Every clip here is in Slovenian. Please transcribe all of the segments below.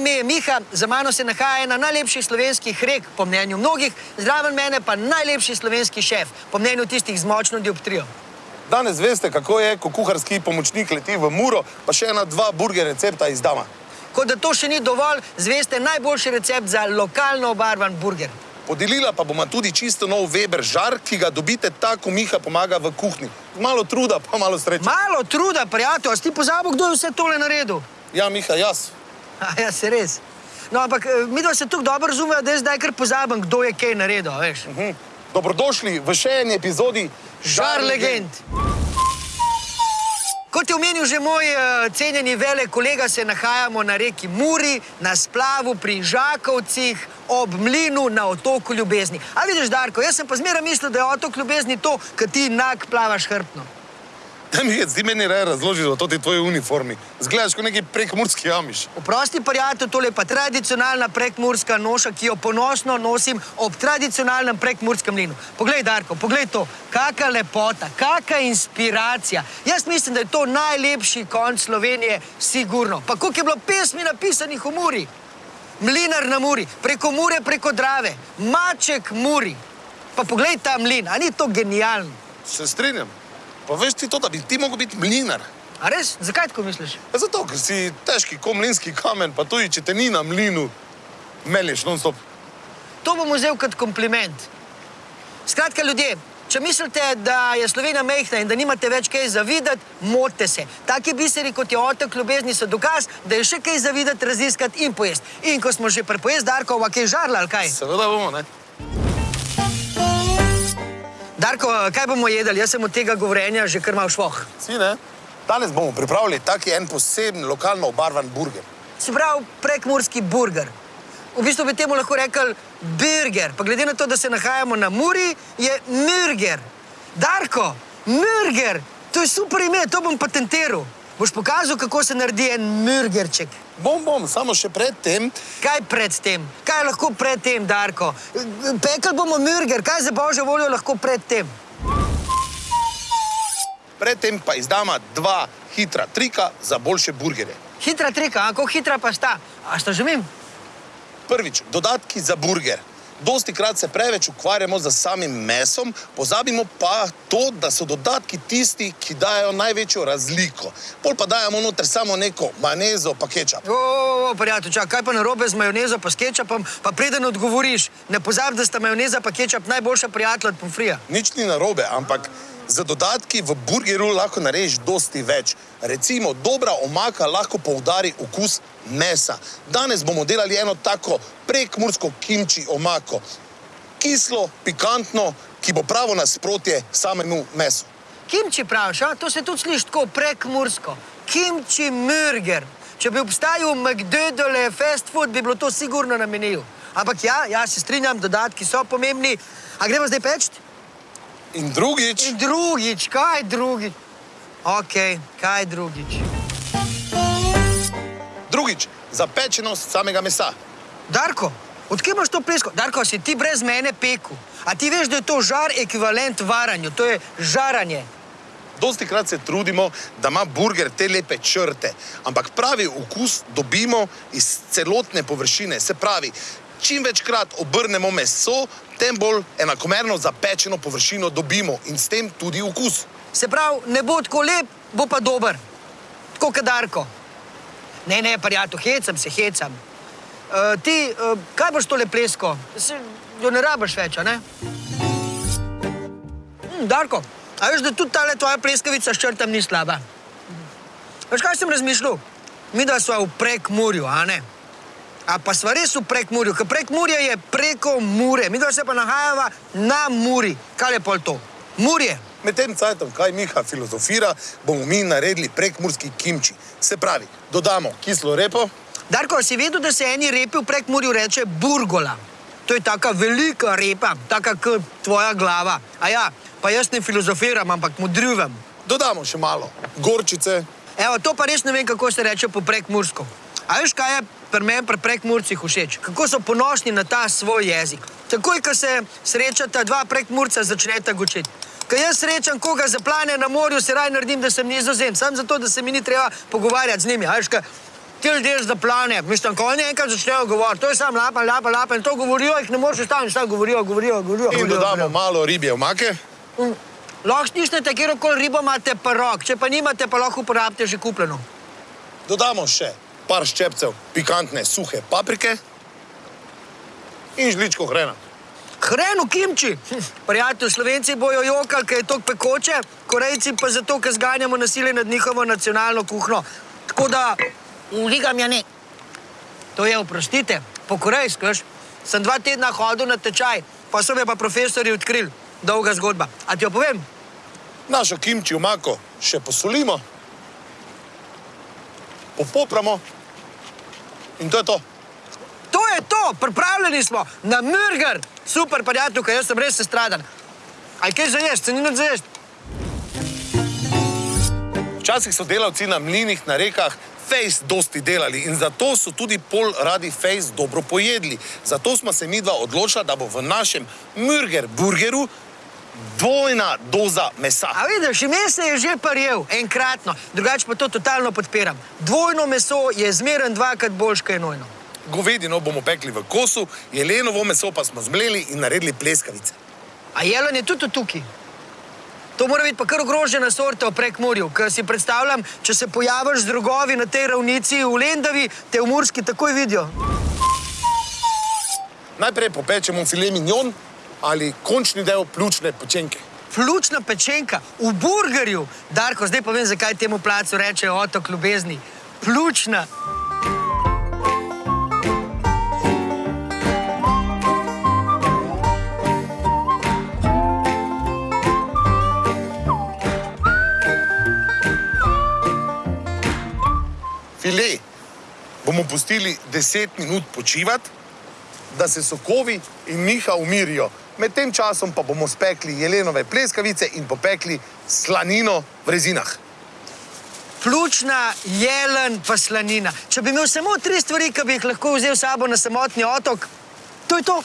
ime je Miha, za mano se nahaja ena najlepših slovenskih rek, po mnenju mnogih, zraven mene pa najlepši slovenski šef, po mnenju tistih z močno dioptrijo. Danes veste, kako je, ko kuharski pomočnik leti v Muro, pa še ena dva burger recepta izdama. Kot da to še ni dovolj, zveste najboljši recept za lokalno obarvan burger. Podelila pa bomo tudi čisto nov Weber žar, ki ga dobite tako, ko Miha pomaga v kuhinji. Malo truda, pa malo sreče. Malo truda, prijatelj, a si ti pozabil, kdo je vse tole naredil? Ja, Miha, jaz. Ja, se res. No, ampak eh, mi dva se tako dobro razumeva, da jaz zdaj kar pozabim, kdo je kaj naredil, veš. Hm. Dobrodošli v še eni epizodi Žar legend. Kot je omenil že moj uh, cenjeni vele kolega, se nahajamo na reki Muri, na splavu pri Žakovcih, ob mlinu na otoku Ljubezni. A vidiš, Darko, jaz sem pa zmeraj mislil, da je otok Ljubezni to, kad ti nag plavaš hrbtno. Da mi je zdi meni raje razložiti o toti tvoji uniformi. Zgledaš kot neki prekmurski amiš. Oprosti, prijatelj, tole je pa tradicionalna prekmurska noša, ki jo ponosno nosim ob tradicionalnem prekmurskem mlinu. Poglej, Darko, poglej to, kaka lepota, kaka inspiracija. Jaz mislim, da je to najlepši konc Slovenije, sigurno. Pa koliko je bilo pesmi napisanih v Muri? Mlinar na Muri, preko Mure, preko Drave, Maček Muri. Pa poglej ta mlin, a ni to genialno? Se strinjam. Pa veš ti to, da bi ti mogel biti mlinar. A res? Zakaj tako misliš? Ja, zato, ker si težki kot mlinski kamen, pa tudi če te ni na mlinu, melješ non-stop. To bom vzel kot kompliment. Skratka, ljudje, če mislite, da je Slovenija mehna in da nimate več kaj zavidati, motite se. Taki biseri, kot je otok ljubezni, so dokaz, da je še kaj zavidati, raziskati in pojesti. In ko smo že pri pojesti, Darko, ova kaj žarla, ali kaj? Seveda bomo, ne? Darko, kaj bomo jedli? Jaz sem od tega govorjenja že kar mal švoh. Si, ne? Danes bomo pripravili taki en poseben lokalno obarvan burger. Se pravi, prekmurski burger. V bistvu bi temu lahko rekel burger. Pa glede na to, da se nahajamo na Muri, je mürger. Darko, mürger, to je super ime, to bom patentiral. Boš pokazal, kako se naredi en mürgerček. Bom, bom, samo še predtem, Kaj pred tem? Kaj lahko pred tem, Darko? Pekli bomo mürger, kaj za božjo voljo lahko pred tem? predtem pa izdama dva hitra trika za boljše burgerje. Hitra trika, a kako hitra pa sta? A sta že mim? Prvič, dodatki za burger. Dosti krat se preveč ukvarjamo z samim mesom, pozabimo pa to, da so dodatki tisti, ki dajo največjo razliko. Pol pa dajemo noter samo neko majonezo pa kečap. O, o, o, prijatelj, čak, kaj pa narobe z majonezo pa s kečapom, pa preden odgovoriš, ne pozabi, da sta majoneza pa kečap najboljša prijatelja od pomfrija. Nič ni narobe, ampak z dodatki v burgeru lahko narediš dosti več. Recimo, dobra omaka lahko poudari okus mesa. Danes bomo delali eno tako prekmursko kimči omako. Kislo, pikantno, ki bo pravo nasprotje samemu mesu. Kimči praviš, a? to se tudi sliši tako prekmursko. Kimči mürger. Če bi obstajal McDonald's fast food, bi bilo to sigurno na meniju. Ampak ja, ja, se strinjam, dodatki so pomembni. A gremo zdaj peč? In drugič, In drugič, kaj drugič? Ok, kaj drugič? drugič, zapečenost samega mesa. Darko, odkje imaš to plesko? Darko, si ti brez mene peku. A ti veš, da je to žar ekvivalent varanju, to je žaranje. Dosti krat se trudimo, da ima burger te lepe črte, ampak pravi okus dobimo iz celotne površine. Se pravi, čim večkrat obrnemo meso, tem bolj enakomerno zapečeno površino dobimo in s tem tudi okus. Se pravi, ne bo tako lep, bo pa dober. Tako kot Darko. Ne, ne, prijatelj, hecam se, hecam. Uh, ti, uh, kaj boš tole plesko? Se, jo ne rabiš več, ne? Mm, Darko, a veš, da tudi tale tvoja pleskavica s črtam ni slaba? Veš, kaj sem razmišljal? Mi da smo v prekmurju, a ne? A pa sva res v prekmurju, ker prekmurje je preko Mure, mi da se pa nahajava na Muri. Kaj je pol to? Murje. Med tem cajtom, kaj Miha filozofira, bomo mi naredili prekmurski kimči. Se pravi, dodamo kislo repo, Darko, si vedel, da se eni repi v prekmurju reče burgola? To je taka velika repa, taka kot tvoja glava. A ja, pa jaz ne filozofiram, ampak modrivem. dodamo še malo gorčice, Evo, to pa res ne vem, kako se reče po prekmursko. A veš, kaj je pri meni pri prekmurcih všeč? Kako so ponosni na ta svoj jezik. Takoj, ko se srečata dva prekmurca, začneta gočiti. Ko jaz srečam koga zaplane na morju, se raj naredim, da sem nizozem, samo zato, da se mi ni treba pogovarjati z njimi. A veš, kaj? ti ljudje zaplane. Mislim, ko oni enkrat začnejo govoriti, to je samo lapa, lapa, lapa in to govorijo, jih ne moreš ustaviti, samo govorijo, govorijo, govorijo. In dodamo govorijo. malo ribje omake. Mm. Lahko stisnete kjerkoli ribo, imate pa rok, če pa nimate, pa lahko uporabite že kupljeno. Dodamo še par ščepcev pikantne suhe paprike in žličko hrena. Hreno kimči. Hm, Prijatelj, slovenci bojo jokali, ker je to pekoče, korejci pa zato, ker zganjamo nasilje nad njihovo nacionalno kuhno. Tako da, uligam ja ne. To je, oprostite, po korejsko, veš. Sem dva tedna hodil na tečaj, pa so me pa profesori odkrili. Dolga zgodba. A ti jo povem? Našo kimči omako še posolimo, popopramo in to je to. To je to, pripravljeni smo na mrgar. Super, prijatelj, ker jaz sem res sestradan. Aj kaj za jesti, se ni nič za jesti. Včasih so delavci na mlinih, na rekah, fejs dosti delali in zato so tudi pol radi fejs dobro pojedli. Zato smo se mi dva odločila, da bo v našem mrger burgeru dvojna doza mesa. A vidiš, ime se je že parjel, enkratno, drugače pa to totalno podpiram. Dvojno meso je zmeren dvakrat boljš, kot je nojno. Govedino bomo pekli v kosu, jelenovo meso pa smo zmleli in naredili pleskavice. A jelen je tudi tukaj. To mora biti pa kar ogrožena sorta v prekmorju, ker si predstavljam, če se pojaviš z drogovi na tej ravnici v Lendavi, te v Murski takoj vidijo. Najprej popečemo filet mignon ali končni del pljučne pečenke. Flučna pečenka v burgerju. Darko, zdaj pa vem, zakaj temu placu rečejo otok ljubezni. Pljučna. Filet bomo pustili 10 minut počivati, da se sokovi in miha umirijo. Med tem časom pa bomo spekli jelenove pleskavice in popekli slanino v rezinah. Pljučna, jelen, pa slanina. Če bi imel samo tri stvari, ki bi jih lahko vzel s sabo na samotni otok, to je to.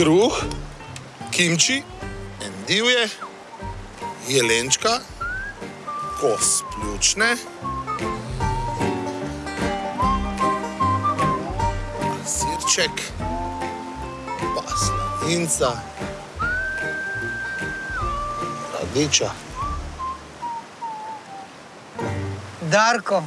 Kruh, kimči, endivje, jelenčka, kos pljučne, sirček, pa slaninca, radiča. Darko,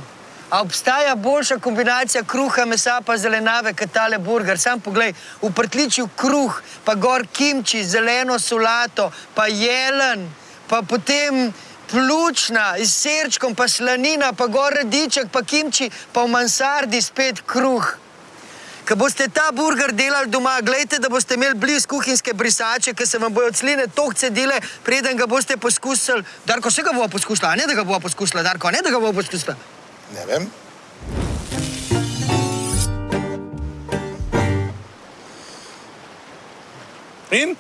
a obstaja boljša kombinacija kruha, mesa pa zelenjave kot tale burger? Sam poglej, v prtličju kruh, pa gor kimči, zeleno solato, pa jelen, pa potem pljučna s sirčkom, pa slanina, pa gor radiček, pa kimči, pa v mansardi spet kruh. Ko boste ta burger delali doma, gledajte, da boste imeli blizu kuhinjske brisače, ki se vam bodo cline toliko cedile, preden ga boste poskusili. Darko, vse ga bomo poskusili, a ne da ga bomo poskusili, Darko, a ne da ga bomo poskusili. Ne vem. In?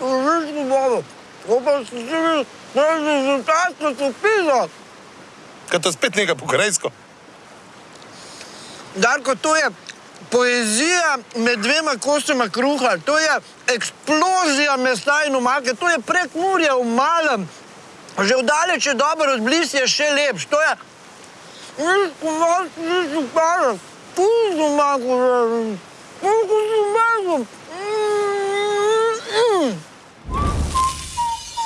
Užitno vodo, ko pa si živi, da je rezultatsko se pisa. Kaj to spet nekaj po korejsko? Darko, to je poezija med dvema kosoma kruha, to je eksplozija mesa in omake, to je prekmurje v malem. Že vdaleč je dobro, odbliz je še lepš. To je... Nič komad, nič upara. Puzo mako, Kako si mako.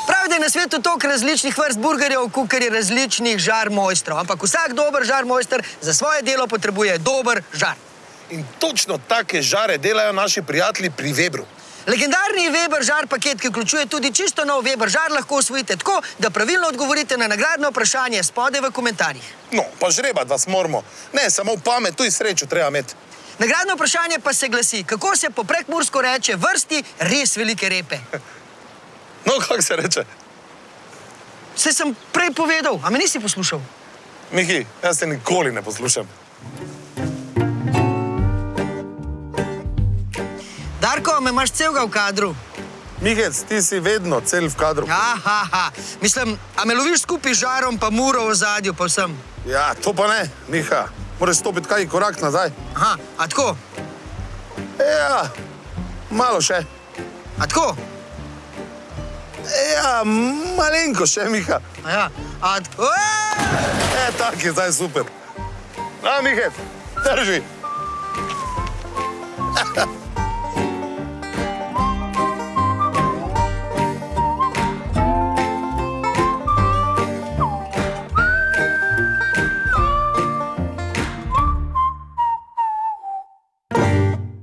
Pravi, da je na svetu toliko različnih vrst burgerjev, kot je različnih žar mojstrov. Ampak vsak dober žar mojster za svoje delo potrebuje dober žar. In točno take žare delajo naši prijatelji pri Webru. Legendarni Weber žar paket, ki vključuje tudi čisto nov Weber žar, lahko osvojite tako, da pravilno odgovorite na nagradno vprašanje spodaj v komentarjih. No, pa žrebat vas moramo. Ne, samo v pamet, tudi srečo treba imeti. Nagradno vprašanje pa se glasi, kako se po prekmursko reče vrsti res velike repe. No, kako se reče? Se sem prej povedal, a me nisi poslušal? Miki, jaz te nikoli ne poslušam. Darko, a me imaš celega v kadru? Mihec, ti si vedno cel v kadru. Aha, mislim, a me loviš skupaj z žarom, pa muro v zadju, pa vsem. Ja, to pa ne, Miha. Moraš stopiti kaj korak nazaj. Aha, a tako, Ja, malo še. a tako. Ja, malenko še, Miha. A ja, a tako. E, tak je zdaj super. Na, Mihec, drži.